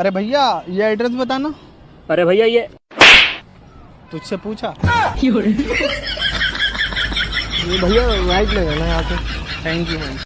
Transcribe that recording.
अरे भैया ये एड्रेस बताना। अरे भैया ये तुझसे पूछा। ये भैया राइट ले जाना यहाँ से थैंक यू मैम